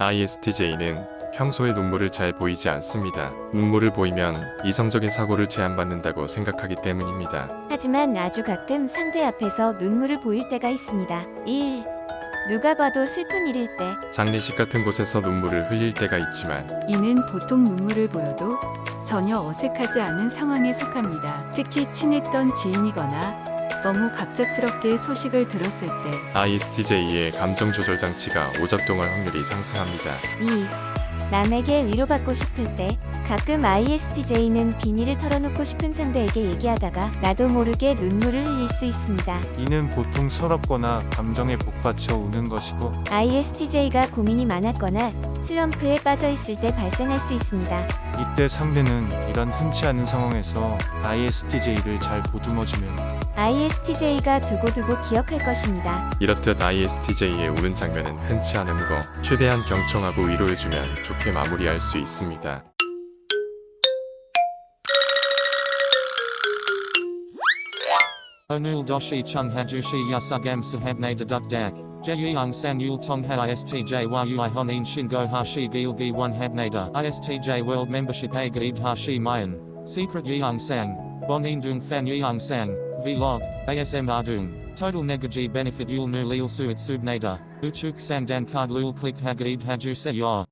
ISTJ는 평소에 눈물을 잘 보이지 않습니다. 눈물을 보이면 이성적인 사고를 제한받는다고 생각하기 때문입니다. 하지만 아주 가끔 상대 앞에서 눈물을 보일 때가 있습니다. 1. 누가 봐도 슬픈 일일 때 장례식 같은 곳에서 눈물을 흘릴 때가 있지만 이는 보통 눈물을 보여도 전혀 어색하지 않은 상황에 속합니다. 특히 친했던 지인이거나 너무 갑작스럽게 소식을 들었을 때 ISTJ의 감정 조절 장치가 오작동할 확률이 상승합니다. 2. 남에게 위로받고 싶을 때 가끔 ISTJ는 비밀을 털어놓고 싶은 상대에게 얘기하다가 나도 모르게 눈물을 흘릴 수 있습니다. 이는 보통 서럽거나 감정에 복받쳐 우는 것이고 ISTJ가 고민이 많았거나 슬럼프에 빠져 있을 때 발생할 수 있습니다. 이때 상대는 이런 흔치 않은 상황에서 ISTJ를 잘 보듬어주면 ISTJ가 두고두고 기억할 것입니다. 이렇듯 ISTJ의 우는 장면은 흔치 않은 거 최대한 경청하고 위로해주면 좋게 마무리할 수 있습니다. Hajushi yasugam sahabne deduk dak. Jeyung sang yul tong ha istj yui honin shingo hashi gilgi one habnada. Istj world membership a gaib hashi mayan. Secret yeung sang. Bonin dung fan yeung sang. Vlog. ASM ardung. Total negaji benefit yul nu lil suit subnada. Uchuk sang dan card lul click hagaib haju se.